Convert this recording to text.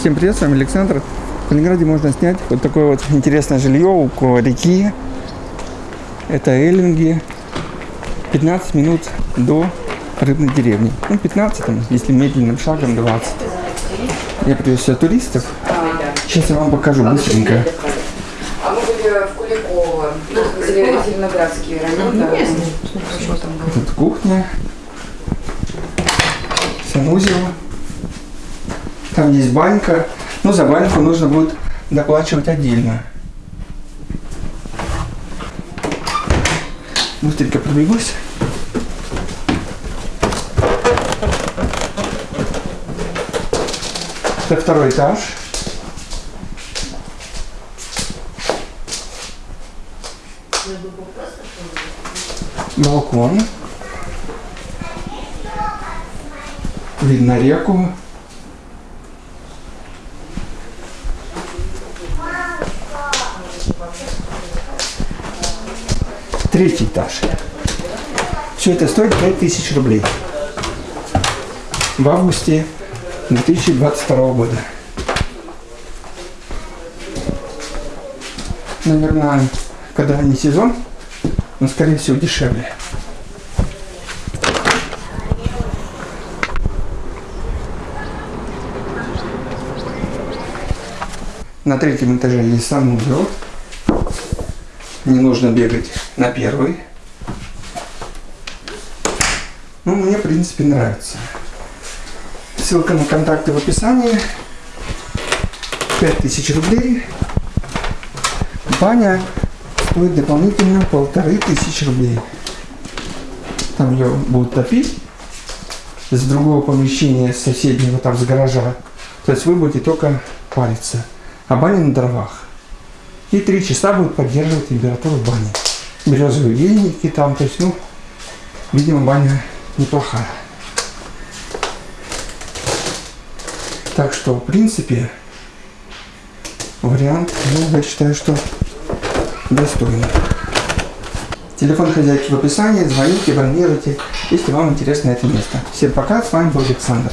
Всем привет, с вами Александр. В Калининграде можно снять вот такое вот интересное жилье около реки. Это Эллинги. 15 минут до рыбной деревни. Ну, 15, там, если медленным шагом 20. Я привез сюда туристов. Сейчас я вам покажу быстренько. А мы были в Куликово, Зелено- Зеленоградский район? Тут кухня. Санузел. Там есть банька. Ну, за баньку нужно будет доплачивать отдельно. Быстренько пробегусь. Это второй этаж. Балкон. Видно реку. Третий этаж. Все это стоит 5000 рублей. В августе 2022 года. Наверное, когда не сезон, но скорее всего дешевле. На третьем этаже есть санузел. Не нужно бегать на первый. Ну, мне, в принципе, нравится. Ссылка на контакты в описании. 5000 рублей. Баня стоит дополнительно полторы тысячи рублей. Там ее будут топить с другого помещения, с соседнего, там, с гаража. То есть вы будете только париться. А баня на дровах. И три часа будет поддерживать температуру бани. Березовые веники там, то есть, ну, видимо, баня неплохая. Так что, в принципе, вариант, ну, я считаю, что достойный. Телефон хозяйки в описании, звоните, бронируйте, если вам интересно это место. Всем пока, с вами был Александр.